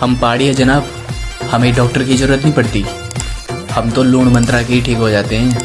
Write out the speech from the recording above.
हम पहाड़ी है जनाब। हमें डॉक्टर की ज़रूरत नहीं पड़ती। हम तो लूण मंत्रा के ही ठीक हो जाते हैं।